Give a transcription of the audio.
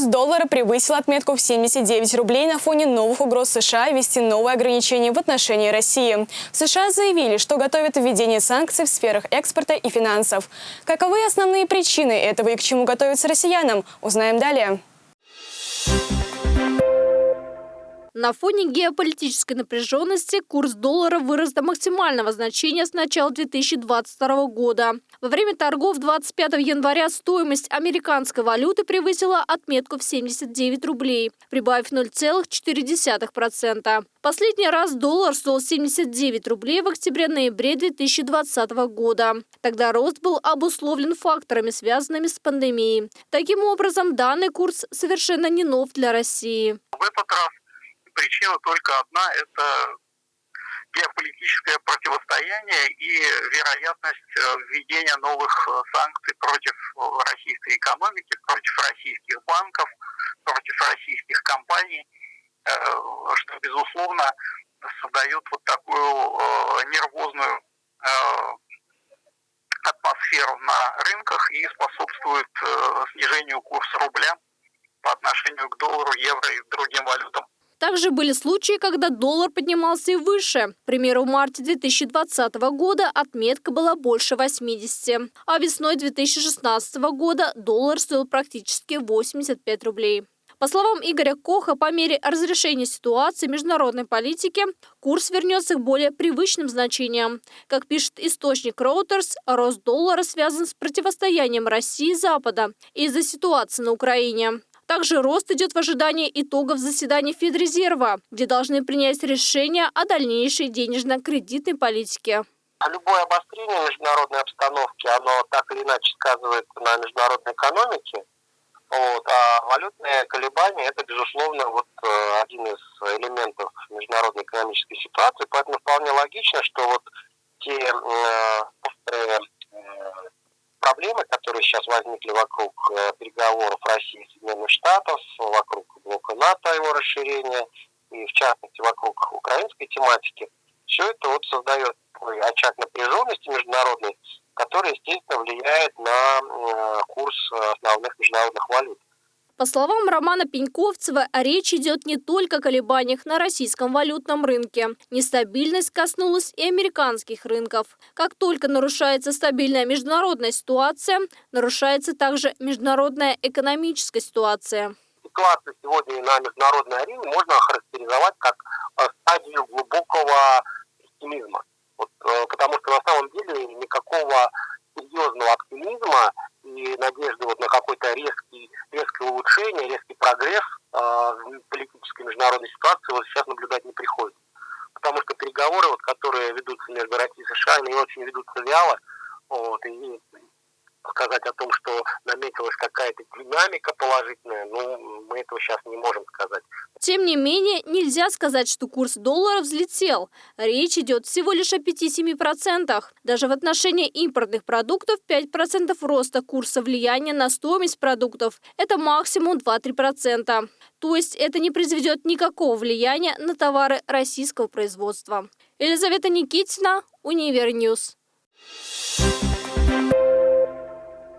Курс доллара превысил отметку в 79 рублей на фоне новых угроз США ввести новые ограничения в отношении России. США заявили, что готовят введение санкций в сферах экспорта и финансов. Каковы основные причины этого и к чему готовятся россиянам, узнаем далее. На фоне геополитической напряженности курс доллара вырос до максимального значения с начала 2022 года. Во время торгов 25 января стоимость американской валюты превысила отметку в 79 рублей, прибавив 0,4%. Последний раз доллар стоил 79 рублей в октябре-ноябре 2020 года. Тогда рост был обусловлен факторами, связанными с пандемией. Таким образом, данный курс совершенно не нов для России. В этот раз причина только одна – это геополитическое противостояние и вероятность э, введения новых э, санкций против российской экономики, против российских банков, против российских компаний, э, что, безусловно, создает вот такую нервозную атмосферу на рынках и способствует снижению курса рубля по отношению к доллару, евро и другим валютам. Также были случаи, когда доллар поднимался и выше. К примеру, в марте 2020 года отметка была больше 80, а весной 2016 года доллар стоил практически 85 рублей. По словам Игоря Коха, по мере разрешения ситуации международной политики, курс вернется к более привычным значениям. Как пишет источник Reuters, рост доллара связан с противостоянием России и Запада из-за ситуации на Украине. Также рост идет в ожидании итогов заседания Федрезерва, где должны принять решение о дальнейшей денежно-кредитной политике. Любое обострение международной обстановки, оно так или иначе сказывается на международной экономике. Вот, а валютные колебания – это, безусловно, вот, э, один из элементов международной экономической ситуации. Поэтому вполне логично, что вот те э, проблемы, которые сейчас возникли вокруг э, переговоров России и Соединенных Штатов, вокруг блока НАТО, его расширения, и в частности вокруг украинской тематики, все это вот создает такой очаг напряженности международной, который, естественно, влияет на э, курс основных международных валют. По словам Романа Пеньковцева, речь идет не только о колебаниях на российском валютном рынке. Нестабильность коснулась и американских рынков. Как только нарушается стабильная международная ситуация, нарушается также международная экономическая ситуация. Ситуацию сегодня на международной арене можно охарактеризовать как э, стадию глубокого пессимизма. Вот, э, потому что на самом деле никакого серьезного оптимизма надежды вот на какой-то резкий, резкое улучшение, резкий прогресс э, в политической международной ситуации вот сейчас наблюдать не приходится. Потому что переговоры, вот, которые ведутся между Россией и США, они очень ведутся вяло. Вот, и сказать о том, что наметилась какая-то динамика положительная, ну, мы этого сейчас не можем сказать. Тем не менее, нельзя сказать, что курс доллара взлетел. Речь идет всего лишь о 5-7%. Даже в отношении импортных продуктов 5% роста курса влияния на стоимость продуктов – это максимум 2-3%. То есть это не произведет никакого влияния на товары российского производства. Елизавета Никитина, Универньюз. Thank you